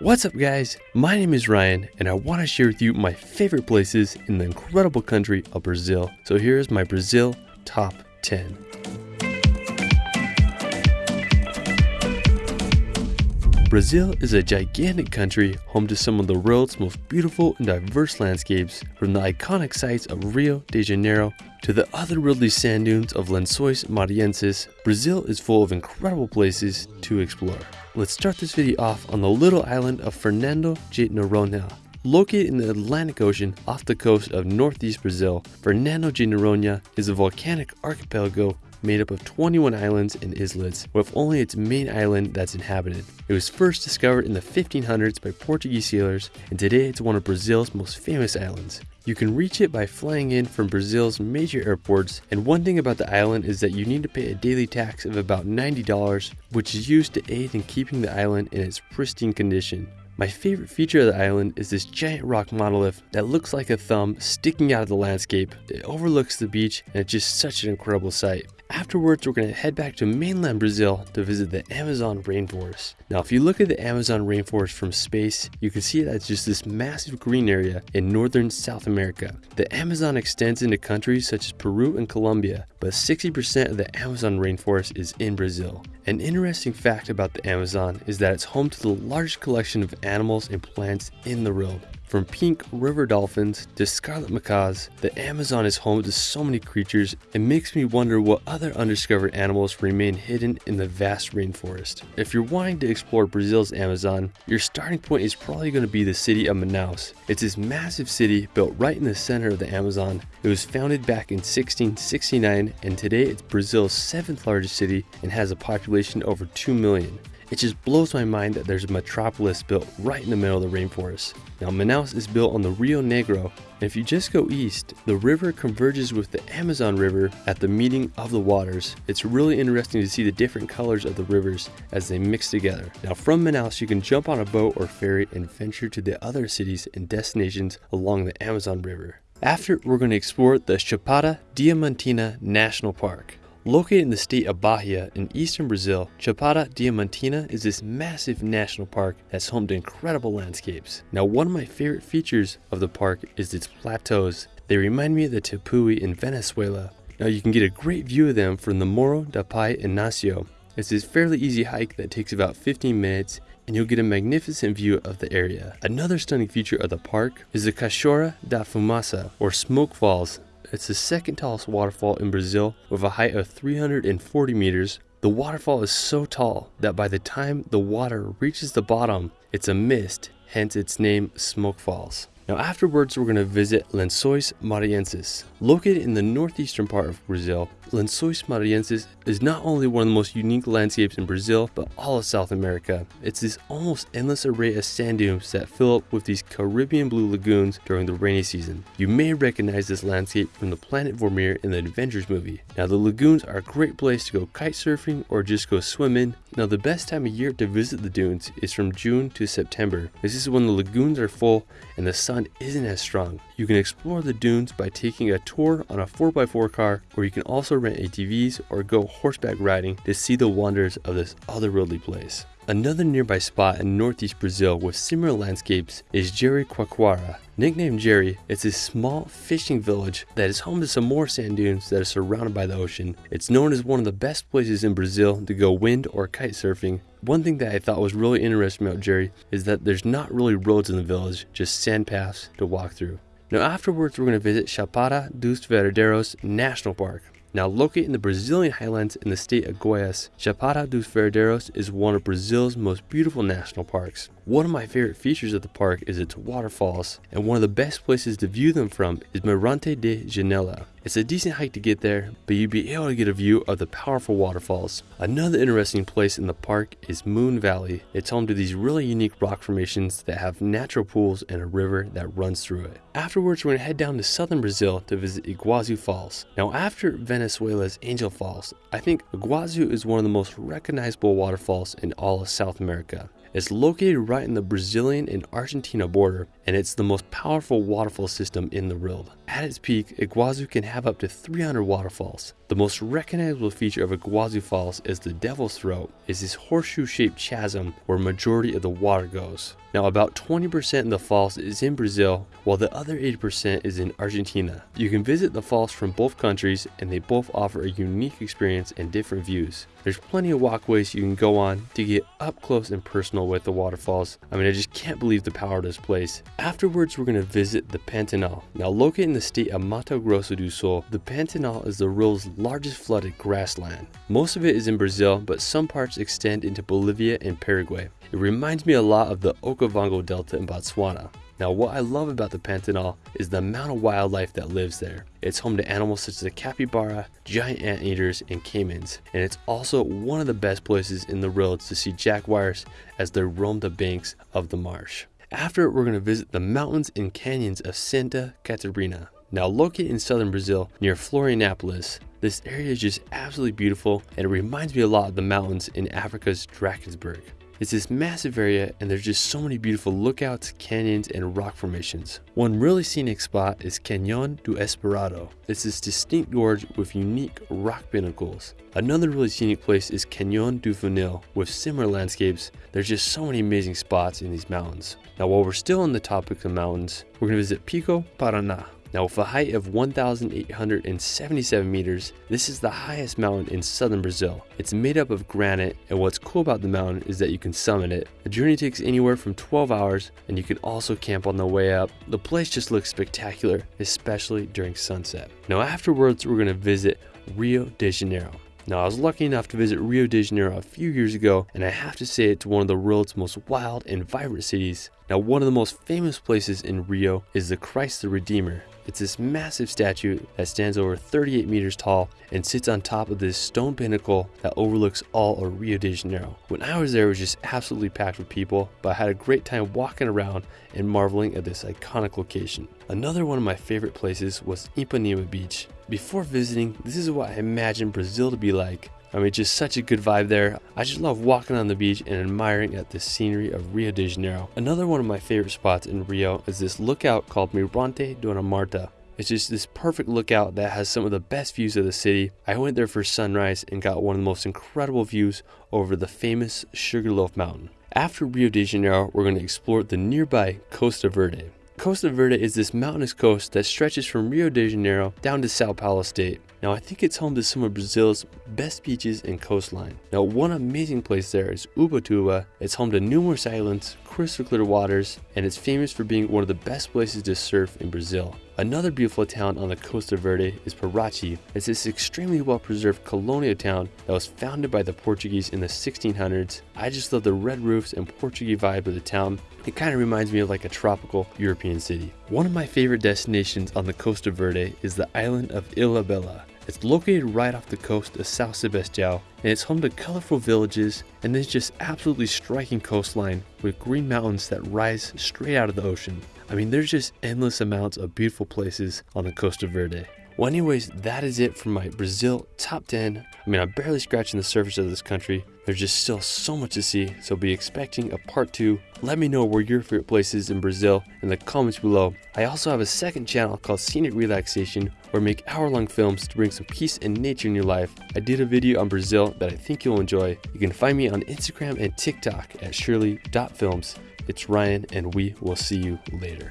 What's up, guys? My name is Ryan, and I want to share with you my favorite places in the incredible country of Brazil. So, here's my Brazil top 10. Brazil is a gigantic country home to some of the world's most beautiful and diverse landscapes, from the iconic sites of Rio de Janeiro to the otherworldly sand dunes of Lençóis Maranhenses. Brazil is full of incredible places to explore. Let's start this video off on the little island of Fernando de Noronha. Located in the Atlantic Ocean off the coast of northeast Brazil, Fernando de Noronha is a volcanic archipelago made up of 21 islands and islets, with only its main island that's inhabited. It was first discovered in the 1500s by Portuguese sailors, and today it's one of Brazil's most famous islands. You can reach it by flying in from Brazil's major airports, and one thing about the island is that you need to pay a daily tax of about $90, which is used to aid in keeping the island in its pristine condition. My favorite feature of the island is this giant rock monolith that looks like a thumb sticking out of the landscape. It overlooks the beach and it's just such an incredible sight. Afterwards, we're going to head back to mainland Brazil to visit the Amazon rainforest. Now, if you look at the Amazon rainforest from space, you can see that it's just this massive green area in northern South America. The Amazon extends into countries such as Peru and Colombia, but 60% of the Amazon rainforest is in Brazil. An interesting fact about the Amazon is that it's home to the largest collection of animals and plants in the world. From pink river dolphins to scarlet macaws, the Amazon is home to so many creatures, it makes me wonder what other undiscovered animals remain hidden in the vast rainforest. If you're wanting to explore Brazil's Amazon, your starting point is probably going to be the city of Manaus. It's this massive city built right in the center of the Amazon. It was founded back in 1669 and today it's Brazil's seventh largest city and has a population over 2 million. It just blows my mind that there's a metropolis built right in the middle of the rainforest. Now, Manaus is built on the Rio Negro, and if you just go east, the river converges with the Amazon River at the meeting of the waters. It's really interesting to see the different colors of the rivers as they mix together. Now, from Manaus, you can jump on a boat or ferry and venture to the other cities and destinations along the Amazon River. After, we're going to explore the Chapada Diamantina National Park. Located in the state of Bahia in eastern Brazil, Chapada Diamantina is this massive national park that's home to incredible landscapes. Now, one of my favorite features of the park is its plateaus. They remind me of the Tepuy in Venezuela. Now, you can get a great view of them from the Morro da Pai Inacio. It's this fairly easy hike that takes about 15 minutes and you'll get a magnificent view of the area. Another stunning feature of the park is the Cachoeira da Fumaça, or Smoke Falls, it's the second tallest waterfall in Brazil with a height of 340 meters. The waterfall is so tall that by the time the water reaches the bottom, it's a mist, hence its name Smoke Falls. Now afterwards we're going to visit Lençóis Maranhenses. Located in the northeastern part of Brazil, Lençóis Maranhenses is not only one of the most unique landscapes in Brazil, but all of South America. It's this almost endless array of sand dunes that fill up with these Caribbean blue lagoons during the rainy season. You may recognize this landscape from the Planet Vormir in the Avengers movie. Now the lagoons are a great place to go kite surfing or just go swimming. Now the best time of year to visit the dunes is from June to September. This is when the lagoons are full and the sun isn't as strong. You can explore the dunes by taking a tour on a 4x4 car, or you can also rent ATVs or go horseback riding to see the wonders of this otherworldly place. Another nearby spot in northeast Brazil with similar landscapes is Jericoacoara. Nicknamed Jeri, it's a small fishing village that is home to some more sand dunes that are surrounded by the ocean. It's known as one of the best places in Brazil to go wind or kite surfing. One thing that I thought was really interesting about Jeri is that there's not really roads in the village, just sand paths to walk through. Now afterwards we're going to visit Chapada dos Veadeiros National Park. Now located in the Brazilian highlands in the state of Goiás, Chapada dos Veadeiros is one of Brazil's most beautiful national parks. One of my favorite features of the park is its waterfalls, and one of the best places to view them from is Mirante de Janela. It's a decent hike to get there, but you'd be able to get a view of the powerful waterfalls. Another interesting place in the park is Moon Valley. It's home to these really unique rock formations that have natural pools and a river that runs through it. Afterwards, we're going to head down to southern Brazil to visit Iguazu Falls. Now, after Venezuela's Angel Falls, I think Iguazu is one of the most recognizable waterfalls in all of South America. It's located right in the Brazilian and Argentina border, and it's the most powerful waterfall system in the world. At its peak, Iguazu can have up to 300 waterfalls. The most recognizable feature of Iguazu Falls is the Devil's Throat, is this horseshoe-shaped chasm where majority of the water goes. Now about 20% of the falls is in Brazil, while the other 80% is in Argentina. You can visit the falls from both countries and they both offer a unique experience and different views. There's plenty of walkways you can go on to get up close and personal with the waterfalls. I mean, I just can't believe the power of this place. Afterwards, we're going to visit the Pantanal. Now, located in the state of Mato Grosso do Sul, the Pantanal is the world's largest flooded grassland. Most of it is in Brazil, but some parts extend into Bolivia and Paraguay. It reminds me a lot of the Okavango Delta in Botswana. Now what I love about the Pantanal is the amount of wildlife that lives there. It's home to animals such as the capybara, giant anteaters, and caimans, and it's also one of the best places in the world to see jaguars as they roam the banks of the marsh. After we're going to visit the mountains and canyons of Santa Catarina. Now located in southern Brazil near Florianopolis, this area is just absolutely beautiful and it reminds me a lot of the mountains in Africa's Drakensberg. It's this massive area and there's just so many beautiful lookouts, canyons, and rock formations. One really scenic spot is Canyon do Espraiado. It's this distinct gorge with unique rock pinnacles. Another really scenic place is Canyon du Funil with similar landscapes. There's just so many amazing spots in these mountains. Now while we're still on the topic of mountains, we're going to visit Pico Paraná. Now with a height of 1,877 meters, this is the highest mountain in southern Brazil. It's made up of granite and what's cool about the mountain is that you can summit it. The journey takes anywhere from 12 hours and you can also camp on the way up. The place just looks spectacular, especially during sunset. Now afterwards we're going to visit Rio de Janeiro. Now, I was lucky enough to visit Rio de Janeiro a few years ago, and I have to say it's one of the world's most wild and vibrant cities. Now, one of the most famous places in Rio is the Christ the Redeemer. It's this massive statue that stands over 38 meters tall and sits on top of this stone pinnacle that overlooks all of Rio de Janeiro. When I was there, it was just absolutely packed with people, but I had a great time walking around and marveling at this iconic location. Another one of my favorite places was Ipanema Beach. Before visiting, this is what I imagined Brazil to be like. I mean, just such a good vibe there. I just love walking on the beach and admiring at the scenery of Rio de Janeiro. Another one of my favorite spots in Rio is this lookout called Mirante Dona Marta. It's just this perfect lookout that has some of the best views of the city. I went there for sunrise and got one of the most incredible views over the famous Sugarloaf Mountain. After Rio de Janeiro, we're going to explore the nearby Costa Verde. Costa Verde is this mountainous coast that stretches from Rio de Janeiro down to Sao Paulo state. Now I think it's home to some of Brazil's best beaches and coastline. Now one amazing place there is Ubatuba. It's home to numerous islands, crystal clear waters, and it's famous for being one of the best places to surf in Brazil. Another beautiful town on the Costa Verde is Paraty. It's this extremely well preserved colonial town that was founded by the Portuguese in the 1600s. I just love the red roofs and Portuguese vibe of the town. It kind of reminds me of like a tropical European city. One of my favorite destinations on the Costa Verde is the island of Ilha Bela. It's located right off the coast of Sao Sebastião and it's home to colorful villages and this just absolutely striking coastline with green mountains that rise straight out of the ocean. I mean, there's just endless amounts of beautiful places on the Costa Verde. Well, anyways, that is it for my Brazil top 10. I mean, I'm barely scratching the surface of this country. There's just still so much to see, so be expecting a part 2. Let me know where your favorite place is in Brazil in the comments below. I also have a second channel called Scenic Relaxation where I make hour-long films to bring some peace and nature in your life. I did a video on Brazil that I think you'll enjoy. You can find me on Instagram and TikTok at shirley.films. It's Ryan, and we will see you later.